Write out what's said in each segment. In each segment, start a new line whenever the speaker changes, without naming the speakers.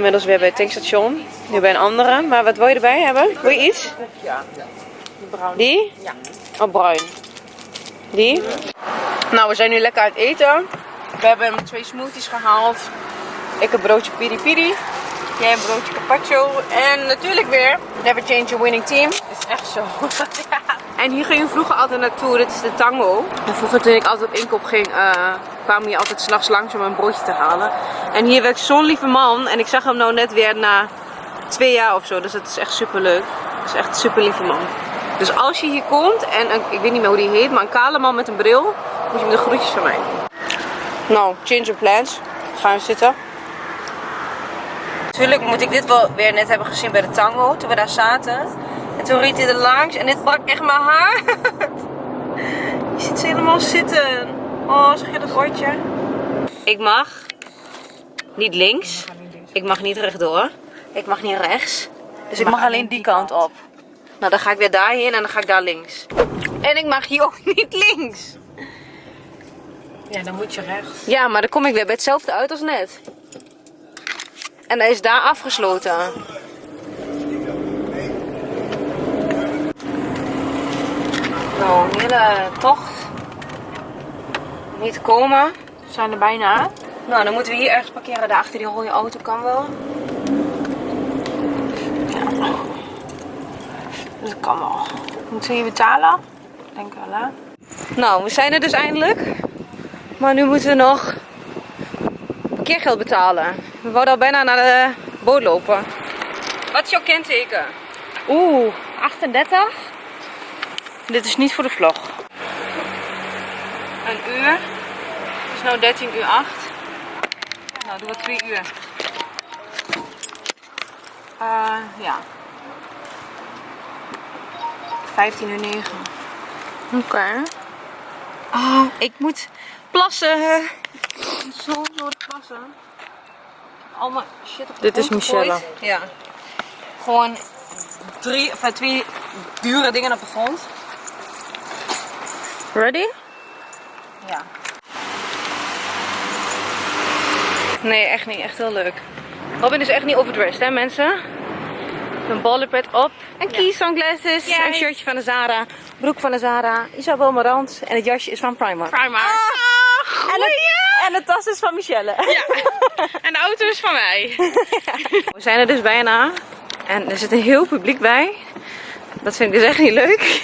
inmiddels weer bij het tankstation. Nu bij een andere. Maar wat wil je erbij hebben? Wil je iets?
Ja. Bruin.
Die?
Ja.
Oh, bruin. Die? Nou, we zijn nu lekker uit eten. We hebben twee smoothies gehaald. Ik een broodje piri piri. Jij een broodje carpaccio. En natuurlijk weer Never Change a Winning Team.
Is echt zo.
En hier gingen we vroeger altijd naartoe. Dit is de Tango. En vroeger toen ik altijd op inkoop ging, eh, kwamen hier altijd s'nachts langs om een broodje te halen. En hier werkt zo'n lieve man. En ik zag hem nou net weer na twee jaar of zo. Dus dat is echt super leuk. Is echt een super lieve man. Dus als je hier komt en ik weet niet meer hoe die heet, maar een kale man met een bril, moet je hem de groetjes van mij. Nou, change of plans. Gaan we zitten. Natuurlijk moet ik dit wel weer net hebben gezien bij de tango, toen we daar zaten. En toen reed hij er langs en dit brak echt mijn haar. je ziet ze helemaal zitten. Oh, zeg je dat oortje? Ik mag niet links. Ik mag niet rechtdoor. Ik mag niet rechts. Dus ik mag alleen die kant op. Nou, dan ga ik weer daarheen en dan ga ik daar links. En ik mag hier ook niet links.
Ja, dan moet je rechts.
Ja, maar dan kom ik weer bij hetzelfde uit als net. En hij is daar afgesloten. Nou, een hele tocht. Niet komen.
We zijn er bijna.
Nou, dan moeten we hier ergens parkeren. Daar achter die rode auto kan wel.
Dat kan wel. Moeten we hier betalen? Denk wel, hè?
Nou, we zijn er dus eindelijk. Maar nu moeten we nog parkeergeld betalen. We wouden al bijna naar de boot lopen. Wat is jouw kenteken? Oeh, 38. Dit is niet voor de vlog. Een uur. Het is nu 13 uur 8. Nou, doen we 2 uur. Eh, ja. 15 uur 9.
Oké.
Oh, ik moet plassen. Zo nodig plassen. Allemaal shit op de
Dit is. Michelle.
Ja. Gewoon drie, of twee dure dingen op de grond.
Ready?
Ja. Nee, echt niet. Echt heel leuk. Robin is echt niet overdressed, hè mensen? Een ballenpet op. En key sunglasses.
Yay.
Een shirtje van de Zara. Broek van de Zara. Isabel Marant. En het jasje is van Primark.
Primark.
Ah, en, het, en de tas is van Michelle.
Ja. En de auto is van mij.
We zijn er dus bijna. En er zit een heel publiek bij. Dat vind ik dus echt niet leuk.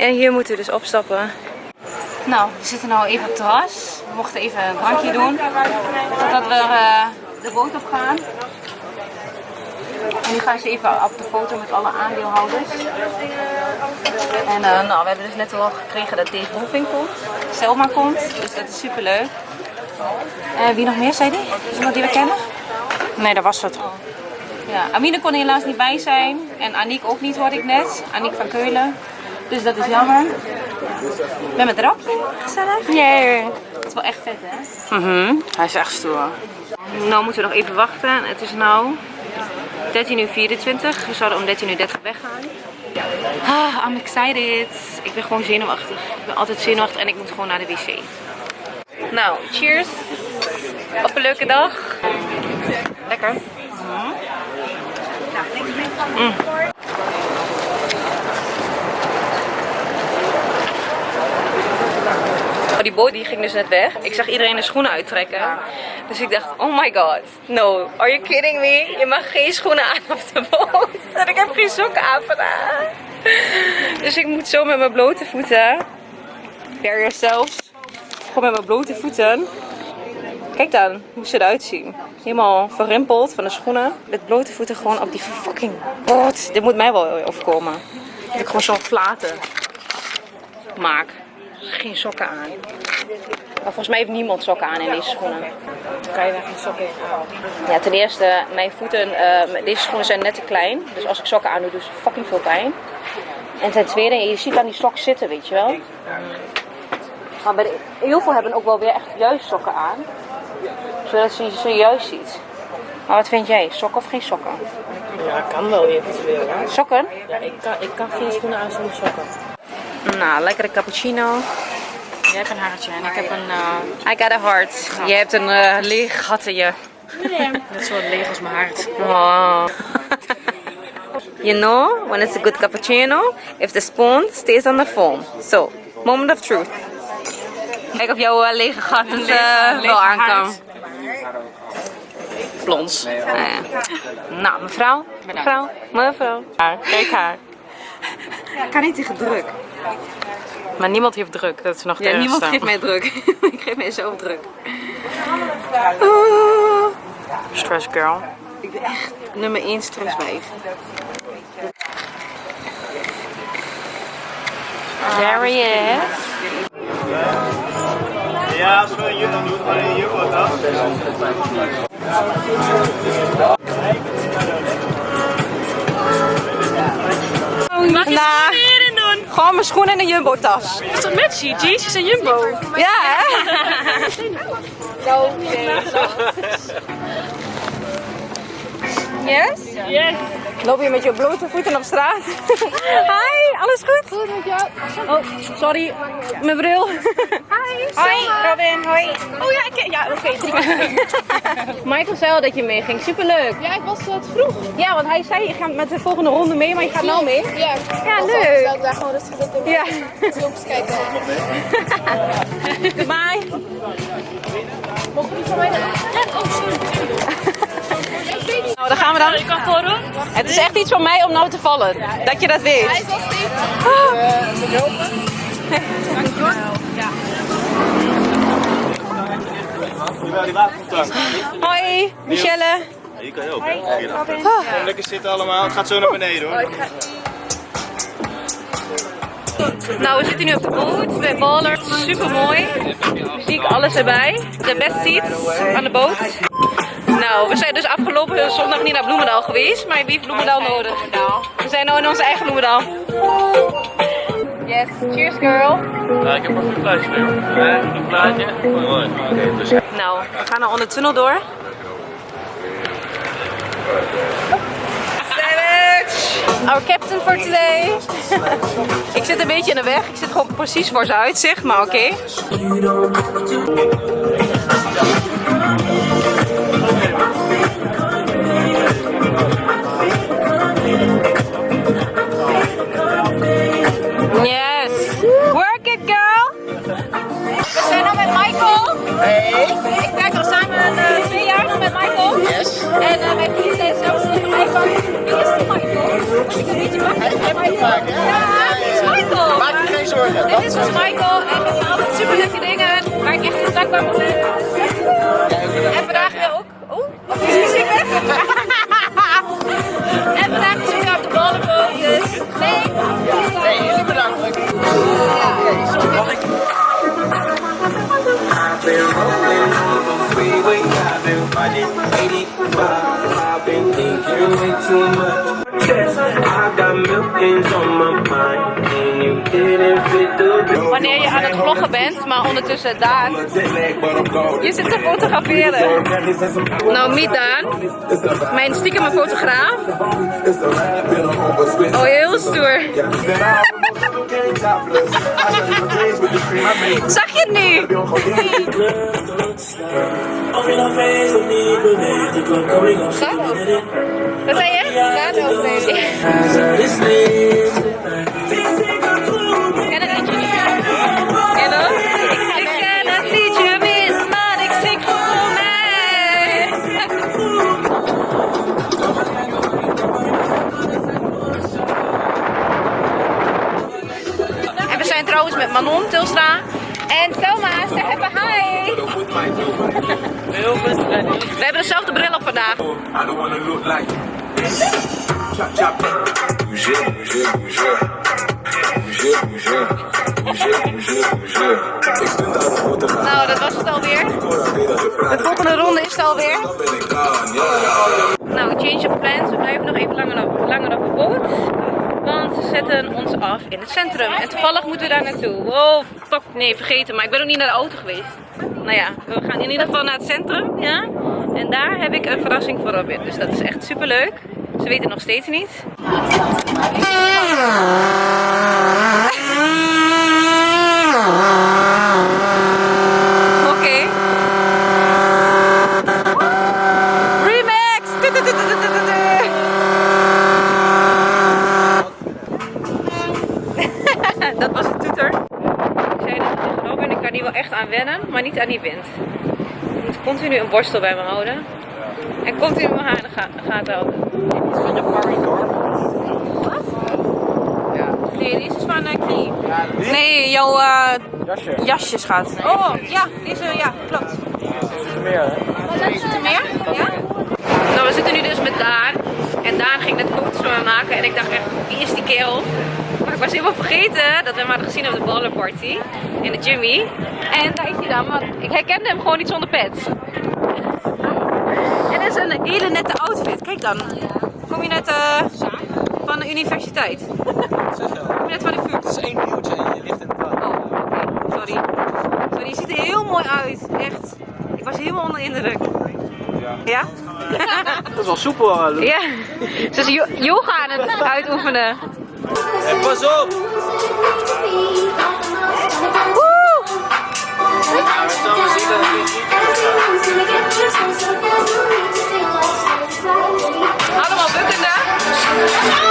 En hier moeten we dus opstappen. Nou, we zitten nou even op het terras. We mochten even een drankje doen. Totdat we eh, de boot op gaan. En nu gaan ze even op de foto met alle aandeelhouders. En eh, nou, we hebben dus net al gekregen dat Dave Wolfing komt. Selma komt. Dus dat is super leuk. En wie nog meer, zei die? Iemand die we kennen?
Nee, dat was het.
Ja, Amine kon helaas niet bij zijn. En Aniek ook niet, hoorde ik net. Aniek van Keulen. Dus dat is jammer. Met Rapje. Gezellig.
Yay.
Dat is wel echt vet, hè?
Mhm. Hij is echt stoer.
Nou moeten we nog even wachten. Het is nu 13 uur 24. We zouden om 13 uur 30 weggaan. Ah, I'm excited. Ik ben gewoon zenuwachtig. Ik ben altijd zenuwachtig en ik moet gewoon naar de wc. Nou, cheers. Op een leuke dag. Lekker. Mm. Die boot die ging dus net weg. Ik zag iedereen de schoenen uittrekken. Dus ik dacht, oh my god. No, are you kidding me? Je mag geen schoenen aan op de boot. En ik heb geen sokken aan vandaag. Dus ik moet zo met mijn blote voeten. Bare yourselves. Gewoon met mijn blote voeten. Kijk dan hoe ze eruit zien. Helemaal verrimpeld van de schoenen. Met blote voeten gewoon op die fucking boot. Dit moet mij wel overkomen. Dat ik gewoon zo'n flaten maak. Geen sokken aan. Maar volgens mij heeft niemand sokken aan in deze schoenen.
Kan je daar geen sokken in
Ja, ten eerste, mijn voeten, eh, deze schoenen zijn net te klein. Dus als ik sokken aan doe, doet ze fucking veel pijn. En ten tweede, je ziet aan die sok zitten, weet je wel. Maar bij de, heel veel hebben ook wel weer echt juist sokken aan. Zodat ze ze juist ziet. Maar wat vind jij? Sokken of geen sokken?
Ja, kan wel eventueel. hè.
Sokken?
Ja, ik kan, ik kan geen schoenen aan zonder sokken.
Nou, lekkere cappuccino.
Jij hebt een hartje en ik heb een... eh,
I got a heart. Je hebt een eh, leeg gat in je
Net zo leeg als mijn hart.
Oh. you know, when it's a good cappuccino, if the spoon stays on the foam. So, moment of truth. Kijk of jouw eh, lege gat wel aan kan.
hart. Blons.
Nou, ja. nou, mevrouw, mevrouw, mevrouw.
Kijk haar.
Ik kan niet tegen druk.
Maar niemand heeft druk. Dat is nog
Ja, niemand geeft mij druk. ik geef mij zo druk. Oh,
Stress girl.
ik ben echt nummer 1 stresswijf.
There he is.
Ja, als we een jumbo doen, dan een jumbo toch?
Mag je
Nou.
schoenen hierin doen?
Gewoon mijn schoenen en een jumbo-tas.
Is dat met je? Jezus en Jumbo.
Ja, hè? Yes?
Yes.
Loop je met je blote voeten op straat? Hi, alles goed? Goed met jou. Oh, sorry, mijn bril. Hi, Hoi, Robin, hoi.
Oh ja, ik, ja oké.
Michael zei al dat je mee ging, superleuk.
Ja, ik was wat vroeg.
Ja, want hij zei je gaat met de volgende ronde mee, maar je gaat nou mee.
Ja,
Ja,
ik
leuk.
zelf daar gewoon rustig zitten.
Ja.
Filmpjes kijken.
Bye.
Mogen die van mij dan? Oh, sorry.
Nou, daar gaan we dan.
Ik kan voordoen.
Het is echt iets van mij om nou te vallen. Dat je dat weet.
Hij is wel steeds.
Jawel, die watertank.
Hoi, Michelle.
Hier kan je ook, hè? Hier achter. Lekker zitten allemaal. Het gaat zo naar beneden, hoor.
Nou, we zitten nu op de boot bij Ballard. Super mooi. Zie ik alles erbij. De best seats aan de boot. Nou, we zijn dus afgelopen zondag niet naar Bloemendaal geweest, maar wie heeft Bloemendaal nodig? We zijn nu in onze eigen Bloemendaal. Yes, cheers girl.
Ja, ik heb nog een plaatje voor jou. Een plaatje? Mooi. Dus.
Nou, we gaan nou onder de tunnel door. Our captain for today. ik zit een beetje in de weg. Ik zit gewoon precies voor zijn uitzicht, maar oké. Hey. Ik werk al samen eh, twee jaar nog met Michael. Yes. En uh, mijn vrienden zijn zelfs tegen van, wie is die Michael? Want ik een beetje ben voor Michael. Ja, wie is Michael? Maak je geen zorgen. Dit is dus Michael en we doen altijd super leuke dingen waar ik echt heel dankbaar voor ben. En vandaag weer ook. Oeh, wat is ik weg? En vandaag is weer op de ballenboot, dus nee. Nee,
I've been fighting 85. I've been thinking way too much. I got millions on my mind, and you didn't fit the.
Wanneer je aan het vloggen bent, maar ondertussen Daan. Je zit te fotograferen. Nou, meet Daan. Mijn stiekeme fotograaf. Oh, heel stoer. Zag je het nu? Wat zei je? Daan overleden. We hebben dezelfde bril op vandaag. Nou, dat was het alweer. De volgende ronde is het alweer. Nou, change of plans. We blijven nog even langer op, langer op de boot. Want ze zetten ons af in het centrum. En toevallig moeten we daar naartoe. Oh, Nee, vergeten. Maar ik ben ook niet naar de auto geweest. Nou ja, we gaan in ieder geval naar het centrum. Ja? En daar heb ik een verrassing voor Robin. Dus dat is echt super leuk. Ze weten nog steeds niet. Niet aan die wind. Ik moet continu een borstel bij me houden. En continu mijn haar in de ga- gaten houden.
Van je Barry
Nee, deze is van uh, Key. Nee, jouw eh,
Jasje.
jasje, schat. Oh, ja, deze, ja, klopt.
Meer, hè?
Is er meer? Ja?
Nou, we zitten nu dus met Daan. En Daan ging net foto's van me maken. En ik dacht echt, wie is die kerel? Maar ik was helemaal vergeten dat we hem hadden gezien op de ballenparty. In de Jimmy. En daar is hij dan, want ik herkende hem gewoon niet zonder pet. En dat is een hele nette outfit. Kijk dan. Kom je net eh, van de universiteit? Kom je net van de vuur?
Het is één nieuwtje en je ligt in het.
Oh, oké. Sorry. Sorry, je ziet er heel mooi uit. Echt. Ik was helemaal onder de indruk. Ja?
Dat is wel soepel, Lou.
Ja. Ze is yo- yoga aan het uitoefenen.
En pas op!
Woe! Allemaal bukkende.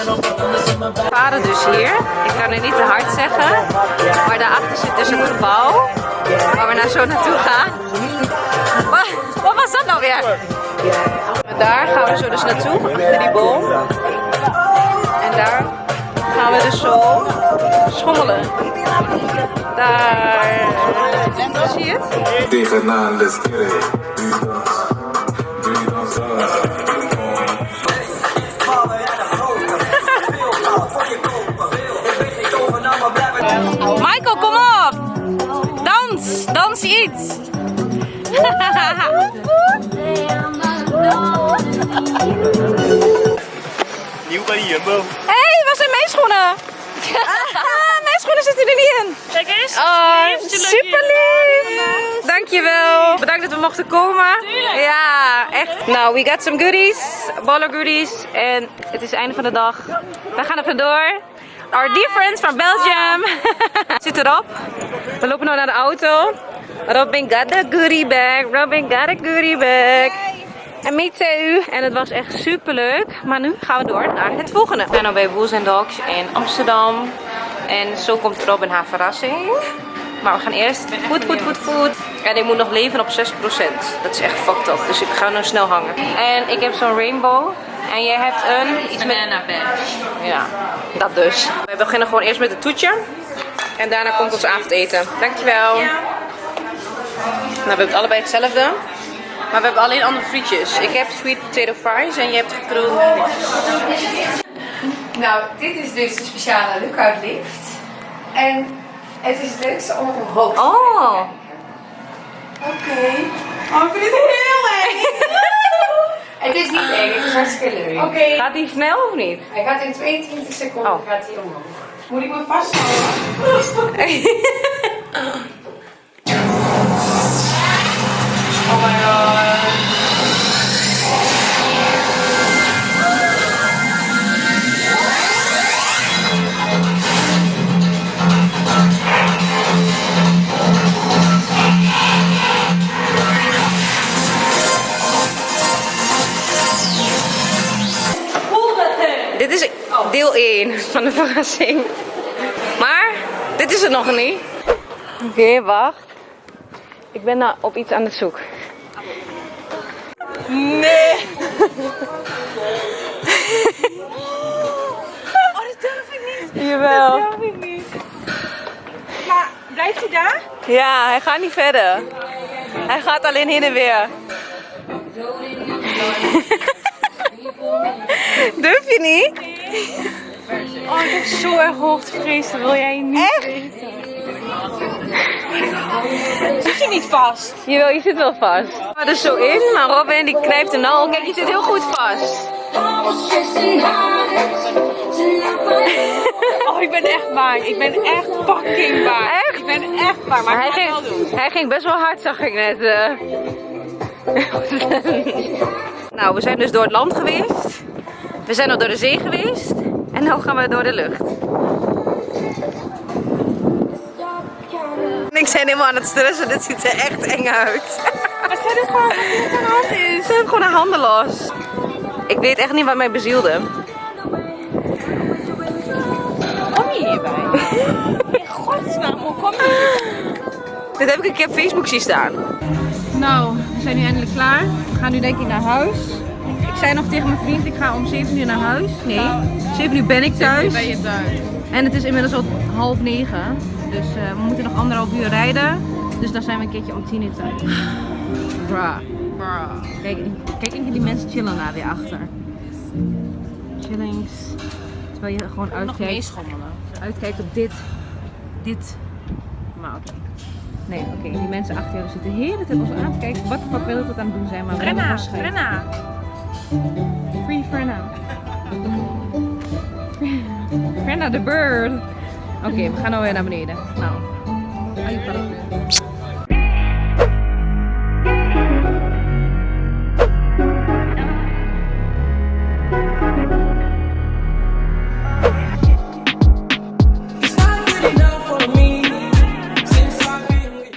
We
varen dus hier. Ik kan het niet te hard zeggen. Maar daarachter zit dus een gebouw. Waar we nou zo naartoe gaan. Wat, was dat nou weer? Daar gaan we zo dus naartoe, achter die boom. En daar gaan we dus zo schommelen. Daar. Zie je het?
Tegenaan. Dans
iets!
Nieuw bij de Jumbo.
Hé, hey, waar zijn mijn schoenen? Ah, mijn schoenen zitten er niet in.
Kijk eens.
Oh, super lief. Dankjewel. Bedankt dat we mochten komen. Ja, echt. Nou, we got some goodies. Baller goodies. En het is het einde van de dag. We gaan er vandoor. Our dear friends from Belgium. Zit erop. We lopen nu naar de auto. Robin got a goodie bag. Robin got a goodie bag. En me too. En het was echt super leuk. Maar nu gaan we door naar het volgende. We zijn nu bij Woos Dogs in Amsterdam. En zo komt Robin haar verrassing. Maar we gaan eerst food, food, food, food. En ik moet nog leven op 6%. Dat is echt fucked up. Dus ik ga nu snel hangen. En ik heb zo'n rainbow. En jij hebt een... Iets met... Ja, dat dus. We beginnen gewoon eerst met het toetje. En daarna komt ons avondeten. Dankjewel. Nou, we hebben allebei hetzelfde. Maar we hebben alleen andere frietjes. Ik heb sweet potato fries en je hebt frietjes.
Nou, dit is dus de speciale lookout lift. En het is het leukste om omhoog te
Oh.
Oké. Oh, ik vind het heel eng. het is niet eng, het is hartstikke leuk. Oké.
Gaat die snel of niet?
Hij gaat in 22 seconden
Oh.
gaat hij omhoog. Moet ik me vasthouden? oh my god.
1 van de verrassing. Maar dit is het nog niet. Oké, wacht. Ik ben nou op iets aan het zoeken. Nee.
Oh, dat durf ik niet.
Jawel.
Dat durf ik niet. Maar blijft hij daar?
Ja, hij gaat niet verder. Hij gaat alleen heen en weer. Durf je niet?
Oh, ik heb zo erg hoogtevrees. Dat wil jij niet weten. Zit je niet vast?
Jawel, je zit wel vast. Ik ga er zo in, maar Robin die knijpt de nal. Kijk, je zit heel goed vast.
Oh, ik ben echt bang. Ik ben echt fucking bang.
Echt?
Ik ben echt bang. Maar
Maar
ik
hij
het wel
ging,
doen.
hij ging best wel hard, zag ik net. eh. nou, we zijn dus door het land geweest. We zijn al door de zee geweest. En nu gaan we door de lucht. Ik zijn helemaal aan het stressen. Dit ziet er echt eng uit.
Maar stel dit gewoon dat het aan de hand is.
Ze hebben gewoon haar handen los. Ik weet echt niet wat mij bezielde.
Kom je hierbij? In godsnaam, hoe kom je
Dit heb ik een keer op Facebook zien staan.
Nou, we zijn nu eindelijk klaar. We gaan nu denk ik naar huis. Ik zei nog tegen mijn vriend, ik ga om 7 uur naar huis. Nee, 7 uur ben ik thuis.
Ben je thuis?
En het is inmiddels al half negen. Dus eh, we moeten nog anderhalf uur rijden. Dus dan zijn we een keertje om 10 uur thuis. Bruh. Kijk, kijk even die mensen chillen daar weer achter. Chillings. Terwijl je gewoon
Nog
uitkijkt,
meeschommelen.
uitkijkt op dit. Dit. Maar oké. Nee, oké. Die mensen achter jou zitten de hele tijd ons aan te kijken. Wat wil het wat aan het doen zijn? Maar
Frenna. Frenna.
Free Frenna. Frenna the bird. Oké, okay, we gaan nou weer naar beneden. Nou. Ai,